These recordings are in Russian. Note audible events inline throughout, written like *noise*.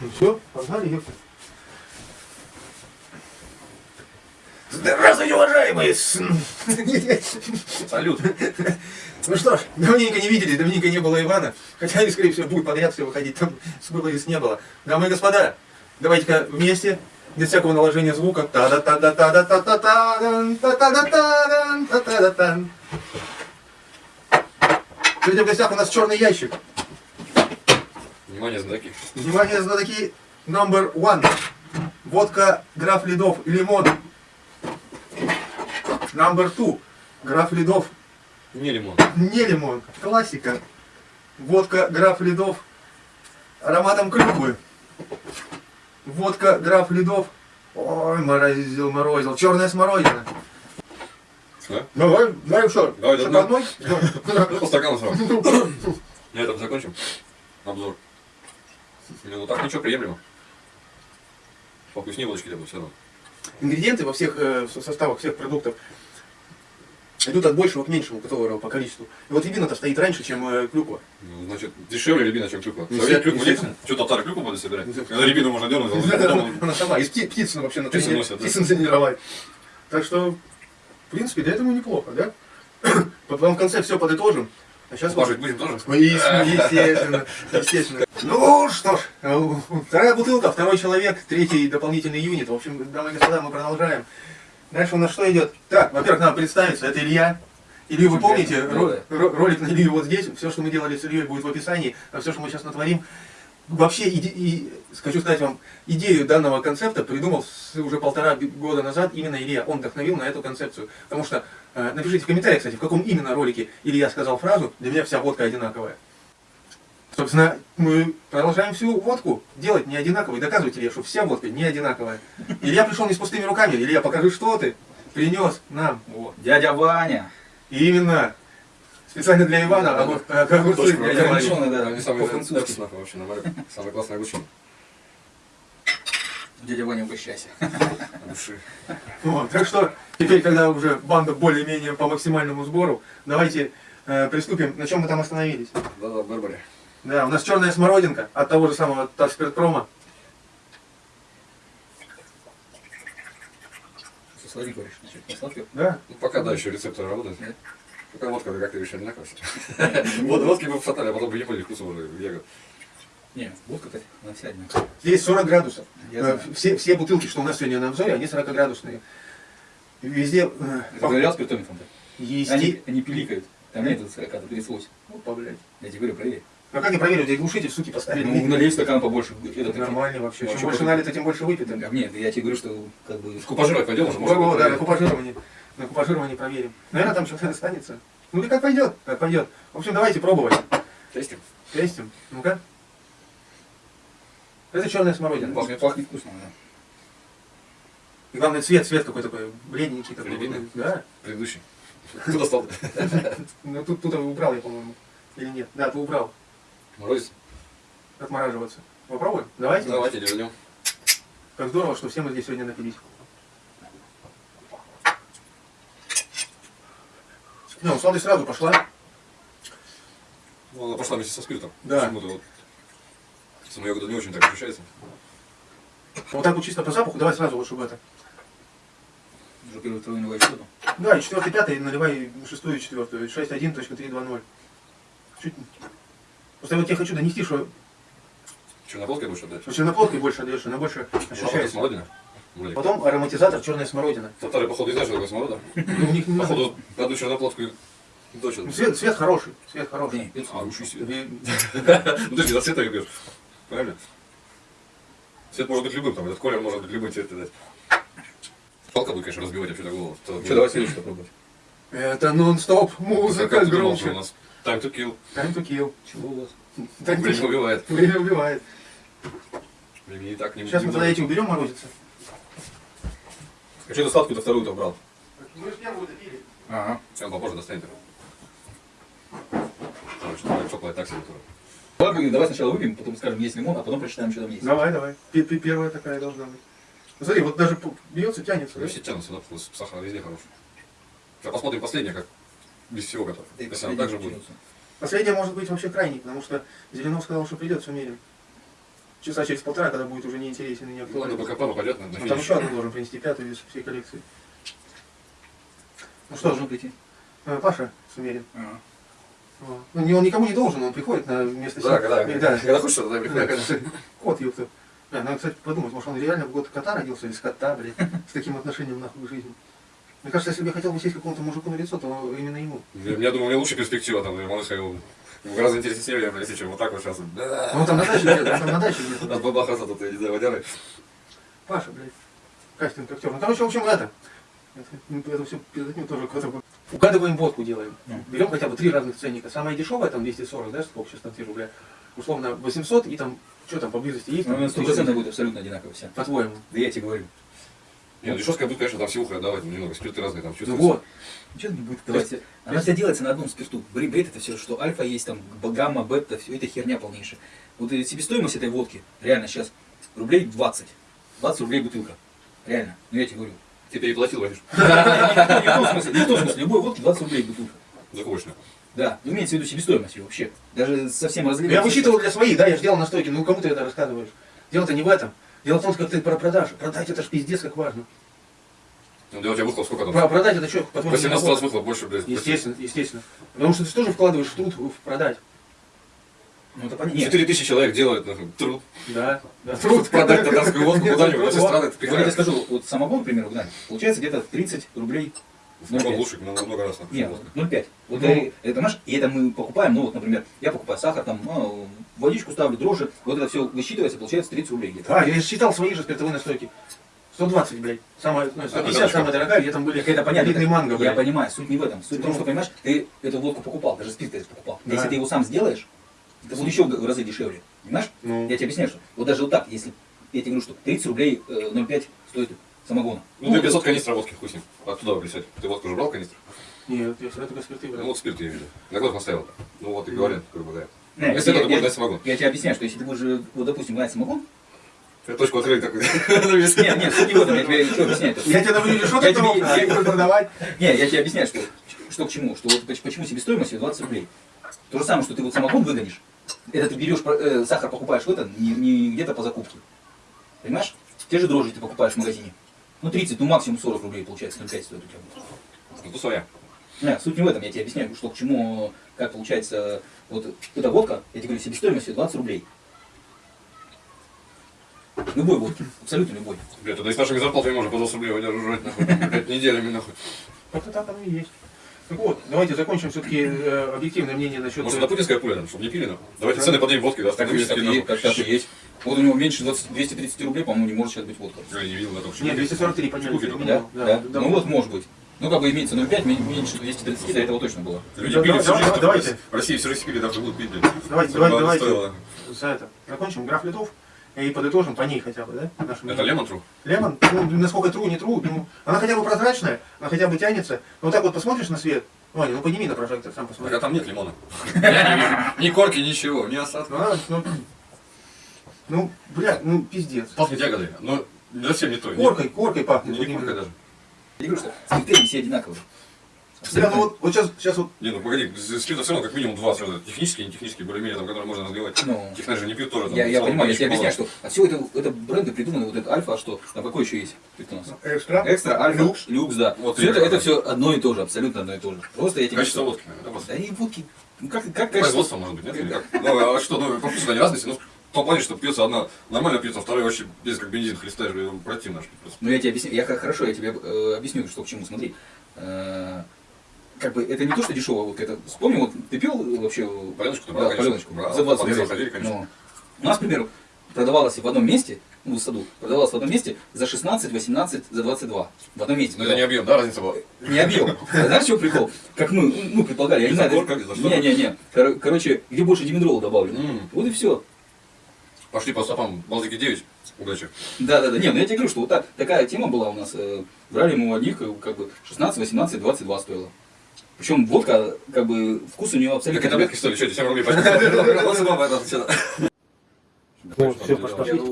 Ну все, погнали, ёпта. Здравствуйте, уважаемые! Салют. Ну что ж, давненько не виделись, давненько не было Ивана. Хотя они, скорее всего, будут подряд все выходить, там было и не было. Дамы и господа, давайте-ка вместе, без всякого наложения звука. та да та да та да та та та та та да та та та да тан Сегодня в гостях у нас черный ящик. Внимание, знаки. Внимание, знатоки, number one. Водка, граф ледов, лимон. Number two. Граф ледов, Не лимон. не лимон. Классика. Водка, граф ледов, ароматом клюквы. Водка, граф ледов. Ой, морозил, морозил. Черная смородина. Да? Давай, давай что? Давай, Что, да, по одной? По стакану сразу. *laughs* На этом закончим обзор. Ну так ничего, приемлемо. Повкуснее водочки добавить все равно. Ингредиенты во всех э, составах всех продуктов идут от большего к меньшему, которого по количеству. И вот рябина-то стоит раньше, чем э, клюква. Ну, значит, дешевле рябина, чем клюква. Ну, Совет клюкву естественно. Что татары клюкву будут собирать? Ну, Когда рябину можно дернуть, Она сама, из пти- птицы вообще на птицы тренировать. Так что, в принципе, для этого неплохо, да? *coughs* Потом в конце все подытожим. А сейчас Пажить будем тоже? Естественно, естественно. Ну что ж, э, вторая бутылка, второй человек, третий дополнительный юнит. В общем, дамы и господа, мы продолжаем. Дальше у нас что идет? Так, во-первых, надо представиться, это Илья. Илью вы помните, ро- ро- ролик на Илью вот здесь, все, что мы делали с Ильей, будет в описании, а все, что мы сейчас натворим. Вообще, иде- и, хочу сказать вам, идею данного концепта придумал уже полтора года назад именно Илья. Он вдохновил на эту концепцию. Потому что, напишите в комментариях, кстати, в каком именно ролике Илья сказал фразу «Для меня вся водка одинаковая». Собственно, мы продолжаем всю водку делать не одинаковой. Доказывать Илья, что вся водка не одинаковая. Илья пришел не с пустыми руками. Илья, покажи, что ты принес нам. О, дядя Ваня. И именно специально для Ивана Да, огур- э, огурцы. Точно, дядя Ваня. Огурченый, да. Они самые По-французски. вкусные нахуй вообще, нормально. Самые классные огурчины. Дядя Ваня, угощайся. *laughs* Души. Вот, так что теперь, когда уже банда более-менее по максимальному сбору, давайте э, приступим. На чем мы там остановились? Да-да, Барбаре. Да, у нас черная смородинка от того же самого Ташспиртпрома. Со сладким говоришь, не? Да, Ну, пока, да, еще рецепторы работают. Нет. Пока водка, как ты решили, одинаково все. *laughs* Вот водки бы всотали, а потом бы не поняли вкуса уже ягод. Не, водка, она вся одинаковая. здесь 40 градусов. Я Э, все, все бутылки, что у нас сегодня на обзоре, они 40 градусные. Везде э, Проверял спиртометром-то? есть... Они, они пиликают. Там нет 40, а 38. Опа, блядь. Я тебе говорю, проверь. Ну как я проверю, здесь глушитель, суки, поставили. Ну, налей стакан побольше. Это Нормально вообще. Ну, а Чем больше налито, тем больше выпито. А, Нет, я тебе говорю, что как бы... Купажировать пойдем уже, быть, да, на купажирование. На купажирование проверим. Наверное, там что-то останется. Ну или как пойдет, как пойдет. В общем, давайте пробовать. Тестим. Тестим. Ну-ка. Это черная смородина. Пахнет, пахнет вкусно, да. И главное цвет, цвет какой такой бледненький такой. Рябины? Да. Предыдущий. Кто достал? *laughs* Ну тут, тут убрал я, по-моему. Или нет? Да, ты убрал. Морозец? Отмораживаться. Попробуем? Давайте. Давайте дернем. Как здорово, что все мы здесь сегодня напились. Ну, сладость сразу пошла. Ну, она пошла вместе со спиртом. Да. Почему-то вот. Сама ягода не очень так ощущается. Вот так вот чисто по запаху, давай сразу вот, чтобы это. Уже первый, второй наливаешь воду. Да, и четвертый, пятый, наливай шестую и четвертую. 6.1.320. Чуть... Просто я вот тебе хочу донести, что Черноплодкой будешь отдать? что черноплодкой больше отдаешь, она больше Ощущается смородина? Вроде. Потом ароматизатор черная смородина. Татары, походу, не знают, что такое сморода. Ну, у них не. Походу, одну черноплодку и дочь. Ну, Цвет, цвет хороший, цвет хороший. Не, это А, себе. И- Ну ты же за цвета пьешь. Правильно? Цвет может быть любым, там, этот колер может быть любым цвет дать. Палка будет, конечно, разбивать вообще голову. То- Что, давай следующее попробовать. Это нон-стоп, музыка что у громче. нас time to kill. Time to kill. Чего у вас? Time Время убивает. Время убивает. Времени и так не Сейчас мы тогда эти уберем морозиться. А что ты сладкую-то вторую-то брал? Мы же первую допили. Ага. Он попозже достанет его. Потому что она теплая так себе Давай, давай сначала выпьем, потом скажем, есть лимон, а потом прочитаем, что там есть. Давай, давай. Пи- Первая такая должна быть. Ну, Смотри, вот даже п- бьется, тянется. Ну, да? все тянутся, да, вкус сахара везде хороший. Сейчас посмотрим последнее, как без всего готов. Да Если она так же будет. Последняя может быть вообще крайней, потому что Зеленов сказал, что придет, принципе, Ну, часа через полтора, когда будет уже неинтересен и не Ладно, актуален. пока папа пойдет на на Ну, там еще одну должен принести, пятую из всей коллекции. Ну что должен же, прийти? э, Паша Сумерин. Ага. Ну, не- он никому не должен, он приходит на место Да, когда, да. когда хочешь, тогда Да, приходи. когда- Кот, ёпта. Да, надо, кстати, подумать, может, он реально в год кота родился, или с кота, блядь, с таким отношением нахуй к жизни. Мне кажется, если бы я хотел бы сесть какому-то мужику на лицо, то именно ему. Я, я думаю, у меня лучше перспектива там, малыш ходил. Гораздо интереснее семья, блядь, что, вот так вот сейчас. Ну, он там на даче где-то, он там на даче где-то. От бабахаса тут, я не знаю, водяры. Паша, блядь, кастинг актер. Ну, короче, в общем, это. Это, это все тоже куда-то. Угадываем водку делаем. Ну. Берем хотя бы три разных ценника. Самая дешевая, там 240, да, сколько сейчас там те рубля. Условно 800 и там, что там поблизости есть? Ну, Там, на 100% будет абсолютно одинаково все. По-твоему. Да я тебе говорю. Не, ну дешевская будет, конечно, там сивуха отдавать, немного, спирты разные там Ну чувствуются. вот. Ничего не будет давать. Она вся делается на одном спирту. Бред, бред это все, что альфа есть, там гамма, бета, все это херня полнейшая. Вот себестоимость этой водки, реально сейчас, рублей 20. 20 рублей бутылка. Реально. Ну я тебе говорю. Ты переплатил, возишь. *laughs* Не в том смысле, не в том смысле, любой водки 20 рублей бутылка. Да, ну, имеется в виду себестоимость ее вообще. Даже совсем разливать. Я высчитывал для своих, да, я же делал настойки. Ну, кому ты это рассказываешь? Дело-то не в этом. Дело в том, как ты про продажу. Продать это ж пиздец как важно. Ну, да у тебя выхлоп сколько там? Про продать это что, по-твоему, 18 раз выхлоп больше, блядь. Естественно, естественно. Потому что ты же тоже вкладываешь в труд в продать. Ну это понятно. Нет, 4 тысячи человек делают нахуй, труд. Да. да. Труд продать татарскую водку куда-нибудь, во все страны это вот я тебе скажу, вот самогон, к примеру, да, получается где-то 30 рублей. Самогон лучше, много раз. Нет, вот 0,5. Вот Ну. э, это наш, и это мы покупаем, ну вот, например, я покупаю сахар, там, а, водичку ставлю, дрожжи, вот это все высчитывается, получается 30 рублей где-то. А, я считал свои же спиртовые настойки. 120, блядь. Самая, ну, 150 потому самая дорогая, где там были Это понятно. элитный манго, Я блядь. понимаю, суть не в этом. Суть в том, Ну. что, понимаешь, ты эту водку покупал, даже спирт ты покупал. Да. Если ты его сам сделаешь, это будет еще в разы дешевле. Понимаешь? Ну, Я тебе объясняю, что вот даже вот так, если я тебе говорю, что 30 рублей э, 0,5 стоит самогона. Ну, ты 500 канистр водки, хуй с ним. Оттуда присядь. Ты водку уже брал канистр? нет, я всегда только спирты Ну, брал. вот спирт я видел. На год поставил. Ну, вот и говорят, как бы, да. Не, Если я, это, то можно дать самогон. я тебе объясняю, что если ты будешь, э, вот, допустим, гнать самогон, Я точку открыли такой. нет, нет, суть не в этом, я тебе что объясняю. *laughs* Я тебе ты тебе- мог я- я продавать? Не, я тебе объясняю, что, что к чему. Что вот поч- почему себестоимость её 20 рублей. То же самое, что ты вот самогон выгонишь. Это ты берешь э, сахар, покупаешь в это, не, не где-то по закупке. Понимаешь? Те же дрожжи ты покупаешь в магазине. Ну 30, ну максимум 40 рублей получается, 0,5 стоит у тебя. будет. Ну, то своя. Не, суть не в этом, я тебе объясняю, что к чему, как получается, вот эта водка, я тебе говорю, себестоимость её 20 рублей. Любой водки, абсолютно любой. Бля, тогда и с нашими зарплатами можно по 20 рублей выдержать, нахуй. Блядь, неделями, нахуй. Это так оно и есть. Так вот, давайте закончим все-таки объективное мнение насчет... Может, это путинская пуля, чтобы не пили, нахуй. Давайте цены поднимем водки, да, Так, так, и- так и есть. Вот у него меньше 20, 230 рублей, по-моему, не может сейчас быть водка. Я не видел на том, что... Нет, 243 подняли. Да? минимум. Да? да. Ну вот может быть. Ну как бы имеется 0,5, мен- меньше 230, до этого точно было. Люди Да, пили давай, всю жизнь, давай, давайте. В России всю жизнь пили, даже будут пить. Давайте, давайте, давайте. За это. Закончим граф литов и подытожим по ней хотя бы, да? наше Это лемон тру? Лемон, ну, насколько тру, не тру, ну, она хотя бы прозрачная, она хотя бы тянется. Но вот так вот посмотришь на свет, Ваня, ну подними на прожектор, сам Так посмотри. а там нет лимона. Я не вижу. Ни корки, ничего, ни осадка. Ну, ну, ну, бля, ну, пиздец. Пахнет ягодой, но совсем не то. Коркой, коркой Не, пахнет. не коркой даже. Я говорю, что они все одинаковые. Бля, ну вот, вот сейчас, сейчас вот, Не, ну погоди, спирта все равно как минимум два сразу. Технические, не технические, более-менее, там, которые можно разливать. Ну, Технарь же не пьют тоже. там, я, я понимаю, я тебе объясняю, что а все это, это бренды придуманы, вот это альфа, а что? Там какой еще есть? Спирт у нас? экстра. Экстра, альфа, Люкс. люкс, да. Вот все это, это все одно и то же, абсолютно одно и то же. Просто я тебе Качество водки, наверное, да, что- просто. Да и водки, ну как, как качество? Производство, может быть, нет? Или как? Ну, а что, ну, по вкусу они разные, ну, в том плане, что пьется одна нормально пьется, а вторая вообще без как бензин хлестаешь, противно. Ну я тебе объясню, я как хорошо, я тебе э, объясню, что к чему, смотри. Э, как бы это не то, что дешевая водка, это вспомни, вот ты пил вообще Паленочку да, паленочку, Брал. за 20 По рублей. ходили. Ну, у нас, к примеру, продавалась в одном месте, ну, в саду, продавалась в одном месте за 16, 18, за 22. В одном месте. Но это не объем, да, разница была? Не объем. А Знаешь, что прикол? Как мы, ну, предполагали, я не знаю. Что? Не-не-не. Кор- Короче, где больше димедрола добавлено. М. Вот и все. Пошли по стопам Балтики 9. Удачи. Да, да, да. Не, ну я тебе говорю, что вот так, такая тема была у нас. э, Брали мы у одних, э, как бы 16, 18, 22 стоило. Причем водка, как бы, вкус у нее абсолютно... и таблетки стоили, что, 7 рублей пачка? Ну, все, пошли. Я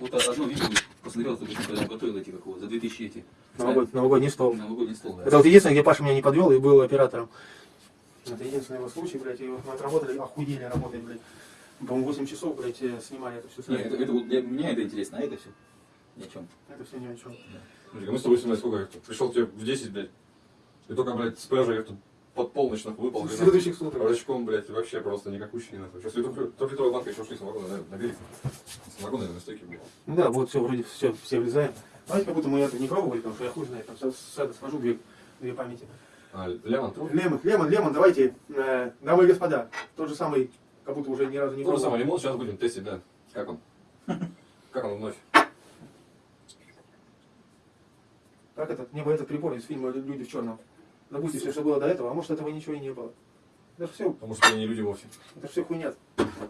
вот одно видео посмотрел, что когда готовил эти, как его, за 2000 эти. Новогод- Новогодний стол. Новогодний стол, да. Это вот единственное, где Паша меня не подвел и был оператором. Это единственный его случай, блядь, и вот мы отработали, охуели работать, блядь. По-моему, 8 часов, блядь, э, снимали это все. Не, это, это вот для меня это интересно, а это все ни о чем. Это все ни о чем. Слушай, мы с тобой снимали сколько я пришел тебе в 10, блядь. И только, блядь, с пляжа я тут под полночь нахуй выпал. Следующих сутках. Рачком, блядь, вообще просто никакущий нахуй. Сейчас трехлитровая банка еще шли самогона на, на берег. Самогон, наверное, стойки, блядь. Ну да, вот все, вроде все, все влезаем. Давайте как будто мы это не пробовали, потому что я хуй знает, там с, с, это, схожу две, две памяти. А, лемон, труп. Лемон, лемон, лемон, давайте, э, дамы и господа, тот же самый, как будто уже ни разу не То же самое пробовал. лимон, сейчас будем тестить, да. Как он? *laughs* Как он вновь? Как этот, мне бы этот прибор из фильма «Люди в черном». Допустим, все, что было до этого, а может этого ничего и не было. Это все, Потому что они не люди вовсе. это все хуйня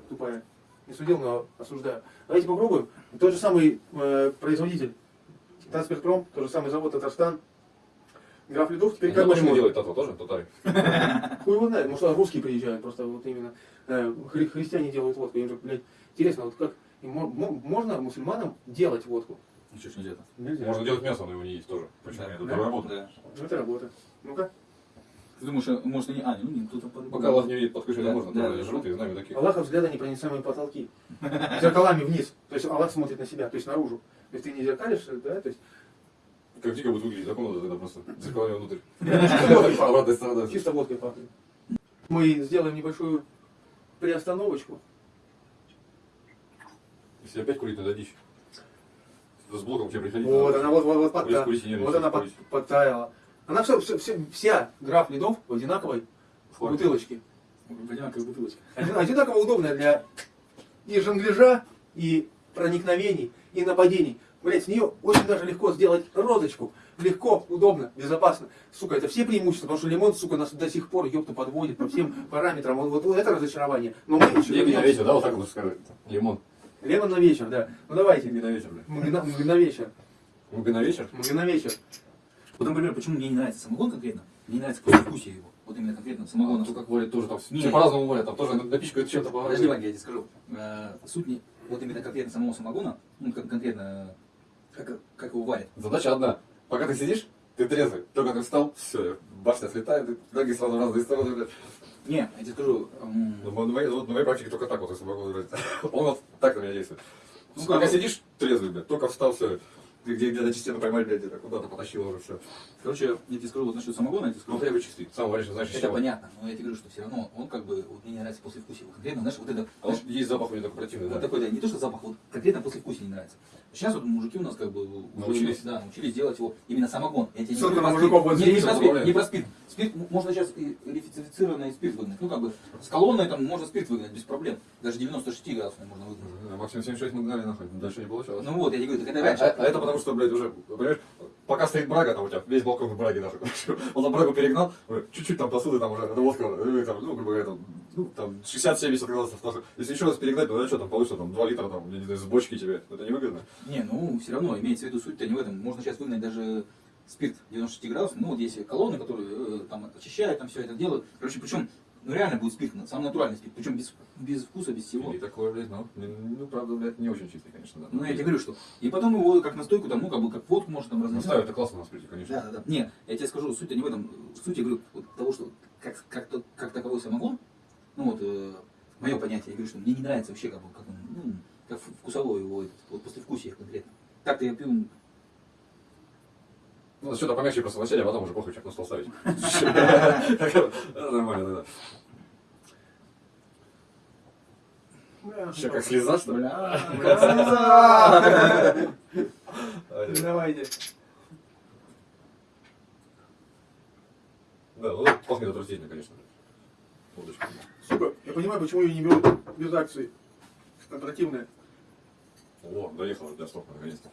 тупая. Не судил, но осуждаю. Давайте попробуем. Тот же самый э, производитель Транспиртпром, тот же самый завод Татарстан. Граф Ледов теперь как лимон. делает Тато тоже? Татары. *laughs* Хуй его знает, может, русские приезжают, просто вот именно э, хри- христиане делают водку. Им же, блядь, интересно, вот как можно мусульманам делать водку? Ничего ж нельзя. Нельзя. Можно делать мясо, но его не есть тоже. Почему? Это Да? работа. Да. Ну, Это работа. Ну-ка. Ты думаешь, а, может, они... А, ну, не, кто-то по Пока Аллах не видит под крышей, Да, можно. да, Да, да. жрут и знаем таких. Аллаха взгляда непроницаемые потолки. *laughs* Зеркалами вниз. То есть Аллах смотрит на себя, то есть наружу. То есть ты не зеркалишь, да, то есть Как дико будет выглядеть, так он это просто *laughs* зеркалами внутрь. Обратная сторона. чисто водкой пахнет. Мы сделаем небольшую приостановочку. Если опять курить, надо дичь. С блоком тебе приходить. Вот надо. она вот, вот, вот, Курить, подта- курить вот она под- подтаяла. Она все, все, все- вся граф ледов в одинаковой Флаг. бутылочке. Одинаковая бутылочка. Один- Одинаково удобная для и жонгляжа, и проникновений, и нападений. Блять, с нее очень даже легко сделать розочку. Легко, удобно, безопасно. Сука, это все преимущества, потому что лимон, сука, нас до сих пор, ёпта, подводит по всем параметрам. Вот, вот это разочарование. Но мы еще на вернемся. вечер, да, вот так вот скажи. Лимон. Лемон на вечер, да. Ну давайте, Тебе на вечер, блядь. мы на, мы вечер. Мы на вечер? Мы на вечер. Вот, например, почему мне не нравится самогон конкретно? Мне не нравится послевкусие его. Вот именно конкретно самогон. Ну, как варят тоже там. Все по-разному варят, там тоже напичкают чем-то Подожди, по Ваня, я тебе скажу. Э, Суть не вот именно конкретно самого самогона, ну, кон- конкретно, как, как его варят. Задача одна. Пока ты сидишь, ты трезвый. Только ты встал, все, башня слетает, ноги сразу в разные стороны, блядь. Не, я тебе скажу, Ну, На моей, вот на моей практике только так вот, если могу сказать. *laughs* Он вот так на меня действует. Ну, как- сидишь трезвый, блядь, только встал, все. Где, где-то частично поймать, блядь, где-то куда-то потащил уже все. короче, я тебе скажу вот насчет самогона, я тебе скажу, Ну, я чистый. Сам варишь, знаешь, из это понятно, но я тебе говорю, что все равно он как бы, вот мне не нравится послевкусие. Вот конкретно, знаешь, вот это, А знаешь, есть запах у него такой противный, вот да. такой, да, не то, что запах, вот конкретно послевкусие не нравится. Сейчас вот мужики у нас как бы уже, Научились? да, научились делать его именно самогон. Я тебе не говорю про мужиков спирт. вот не, не про спирт, не про спирт. Спирт м- можно сейчас и рефицированный спирт выгнать. Ну как бы с колонной там можно спирт выгнать без проблем. Даже 96 градусный можно выгнать. А Максим 76 мы гнали нахуй, дальше не получалось. Ну вот, я тебе говорю, так это А, раньше. а- а это потому что, блядь, уже, понимаешь, пока стоит брага, там у тебя весь балкон в браге нахуй. *laughs* Он там брагу перегнал, чуть-чуть там посуды, там уже, водка, э, там, ну, грубо говоря, там, ну, там 60-70 градусов. нахуй. Если еще раз перегнать, то, ну, что там получится, там, 2 литра, там, я не знаю, с бочки тебе, это невыгодно. Не, ну все равно имеется в виду суть-то не в этом. Можно сейчас выгнать даже спирт 96 градусов. Ну вот есть колонны, которые э, там очищают, там все это делают. Короче, причем ну реально будет спирт, самый натуральный спирт, причем без, без вкуса, без всего. И такое, блядь, ну, не- ну, правда, блядь, не очень чистый, конечно, да. Ну я тебе говорю, что. И потом его как настойку, там, ну как бы как водку можно там Ну, разносить. ставят, это классно на спирте, конечно. Да, да, да. Не, я тебе скажу, суть-то не в этом. Суть, я говорю, вот того, что как, как, то- как таковой самогон, ну вот, мое понятие, я говорю, что мне не нравится вообще, как, бы, как он, ну, как вкусовой его, этот, вот послевкусие конкретно. Так-то я пью, Ну, что-то помягче просто вначале, а потом уже похуй, чек на стол ставить. Это *laughs* Нормально, да. Еще как слеза, что ли? Давайте. Да, ну, пахнет отвратительно, конечно. Удочка. Сука, я понимаю, почему ее не берут без акции. Она противная. О, доехал до стока, наконец-то.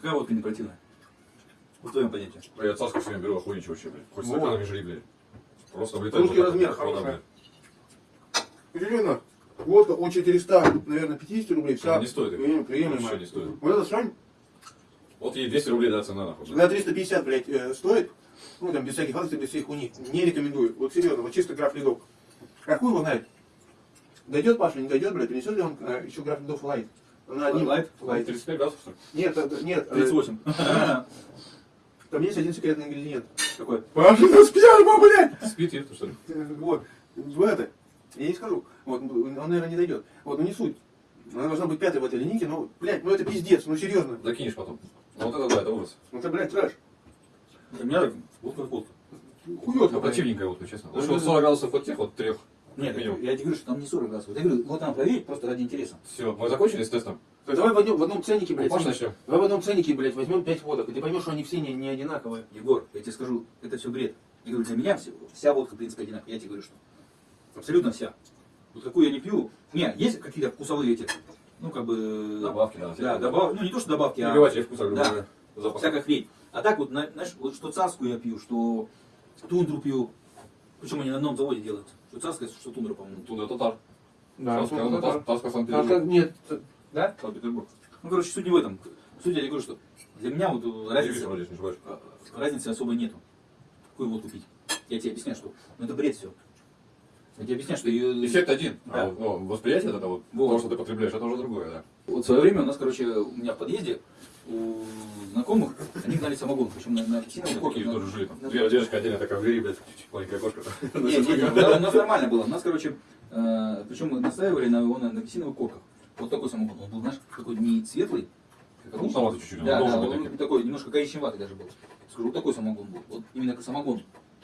Какая водка не противная? В твоем понятии. А Я цаску все время беру, охуенче вообще, блядь. Хоть с Вот. стаканами жри, блядь. Просто влетает. Русский размер блядь. Удивительно. Водка от 400, наверное, 50 рублей. Вся не стоит их. прием- приемлемая. Вообще не стоит. Вот эта срань Вот ей 200 рублей, да, цена, нахуй. на 350, блядь, э, стоит. Ну, там, без всяких акций, без всяких хуйни. Не рекомендую. Вот серьезно, вот чисто граф ледов. А хуй его знает. Дойдет Паша, не дойдет, блядь, принесет ли он э, еще граф ледов лайт? На одним- Лайт? Лайт. 35 градусов, что ли? Нет, это- нет. э, 38. *laughs* Там есть один секретный ингредиент. Какой? Пашина сперма, блядь! Спит, еф, что ли? Вот, в это. Я не скажу. Вот, он, наверное, не дойдет. Вот, ну не суть. Она должна быть пятой в этой линейке, но, блядь, ну это пиздец, ну серьезно. Закинешь потом. Ну вот это да, это ужас. Ну это, блядь, трэш. У меня водка. Хуётка, Ну, блядь. противненькая вот, честно. Ну, Лучше вот это- 40 градусов от тех, вот трех. Нет, минимум. я тебе говорю, что там не 40 градусов. Я говорю, вот там проверить просто ради интереса. Все, мы закончили с тестом. Так давай в одном, в одном ценнике, блядь. Паш, начнем. Давай в одном ценнике, блядь, возьмем 5 водок, и ты поймешь, что они все не, не одинаковые. Егор, я тебе скажу, это все бред. Я говорю, для меня все- вся водка, в принципе, одинаковая. Я тебе говорю, что абсолютно вся. Вот какую я не пью. Не, есть какие-то вкусовые эти, ну, как бы... Добавки, да. Да, добав... ну не то, что добавки, а Перебивать вкуса, грубо Да. говоря. Запах. всякая хрень. А так вот, на- знаешь, вот что царскую я пью, что тундру пью. Причем они на одном заводе делают. Что царская, что тундра, по-моему. Туда татар. Да, так. Таска, А Санкт-Петербург. как нет, да? Санкт-Петербург. Ну, короче, суть не в этом. Суть я говорю, что для меня вот э, разницы, ошибаюсь. э, разницы особо нету. Какую водку пить? Я тебе объясняю, что ну, это бред все. Я тебе объясняю, что ее... Эффект один. Да. А вот, ну, восприятие это вот, Вот. то, что ты потребляешь, это уже другое, да. Вот в свое время у нас, короче, у меня в подъезде у знакомых, они гнали самогон, причем на, на апельсиновом. Корки тоже жили там. Две девочка отдельно такая в двери, блядь, маленькая кошка. Нет, у нас нормально было. У нас, короче, э, причем мы настаивали на на, апельсиновых корках. Вот такой самогон. Он был, знаешь, такой не светлый. Как желтоватый чуть-чуть, Да, да, он таким. такой немножко коричневатый даже был. Скажу, вот такой самогон был. Вот именно как самогон.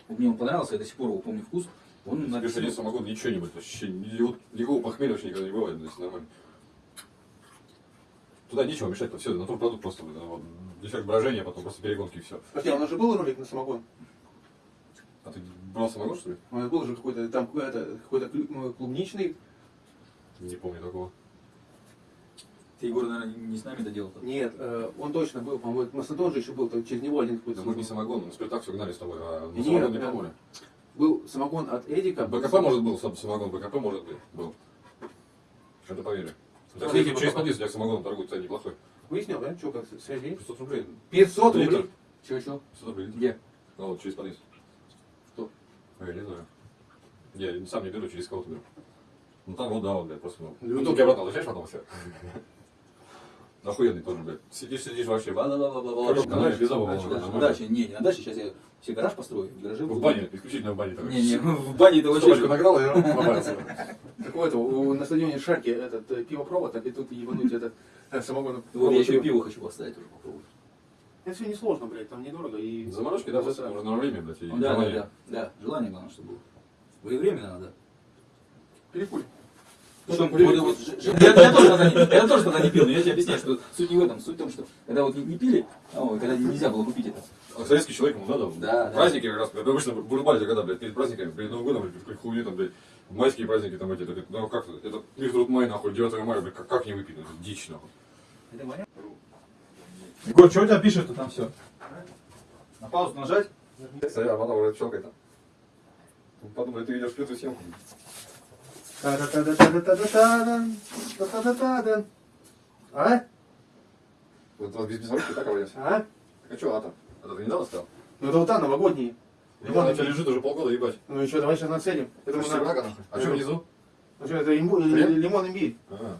Вот мне он понравился, я до сих пор его помню вкус. Он на самогон, ничего не будет, вообще, ни- никакого похмелья вообще никогда не бывает, здесь нормально. Туда нечего мешать, то все, натурпродукт просто, блин, вот, дефект брожения, потом просто перегонки и все. Подожди, а у нас же был ролик на самогон? А ты брал самогон, что ли? У нас был же какой-то там какой-то какой-то ну, клубничный. Не помню такого. Ты, Егор, наверное, не с нами доделал. Нет, э, он точно был, по-моему, у нас тоже еще был, там через него один Да какой-то. мы же не самогон, мы спиртак все гнали с тобой, а на Нет, самогон не да. помогли. Был самогон от Эдика. БКП может был, сам- самогон БКП может быть, был. Это поверю. Так, Смотрите, через подъезд, я самогон торгует, кстати, неплохой. Выяснил, да? Что, как связь есть? 500 рублей. 500 Литр. рублей. Чего, чего? 500 рублей. Где? Ну вот, через подъезд. Кто? А, Я не знаю. Я сам не беру, через кого-то беру. Ну там вот, да, вот, блядь, просто, ну. Ну, Ну, только обратно возвращаешь потом все. *laughs* Охуенный тоже, блядь. Сидишь, сидишь вообще, бла-бла-бла-бла-бла. Знаешь, без обуви. На даче, на даче, не, не на даче, сейчас я себе гараж построю, в гараже В бане, исключительно в бане. такой. Не, не, в бане это Собачку вообще... награл и побарился. *laughs* У- на стадионе Шарки этот э, пивопровод, так и тут ебануть этот э, самогон. Вот я еще пиво хочу поставить уже попробовать. Это все несложно, блядь, там недорого и... Заморочки, да, просто нужно время, блядь, и Да, да, желание. да, да, желание главное, чтобы было. Своевременно надо. Перекури. Причем, Курили. вот- вот ж- ж- я, я тоже тогда не, я тоже тогда не пил, но я тебе объясняю, что суть не в этом. Суть в том, что когда вот не, не пили, а когда нельзя было купить это. А советский человек ему надо. Да, да. Праздники как раз, обычно бурбалите, когда, блядь, перед праздниками, перед Новым годом, блядь, хуйни там, блядь, майские праздники там эти, это, ну как, это, их тут май, нахуй, 9 мая, блядь, как, как не выпить, это дичь, нахуй. Это моя? Егор, что у тебя пишет, что там все? На паузу нажать? Кстати, а потом уже щелкает. Подумай, ты ведешь пятую съемку. Та-да-та-да-та-да-та-да-та-дан. Та-та-та-та-дан. А? Вот без безоружки так обойдется. А? А что, а там? Это ты недавно стал? Ну это вот та новогодние. Ну, она у тебя лежит уже полгода, ебать. Ну и что, давай сейчас нацелим. Это мы нахуй. А что внизу? Ну что, это имбу- Хрен? лимон имбирь. А.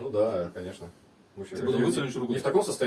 Ну да, конечно. Ты вытянешь руку. Не в таком состоянии.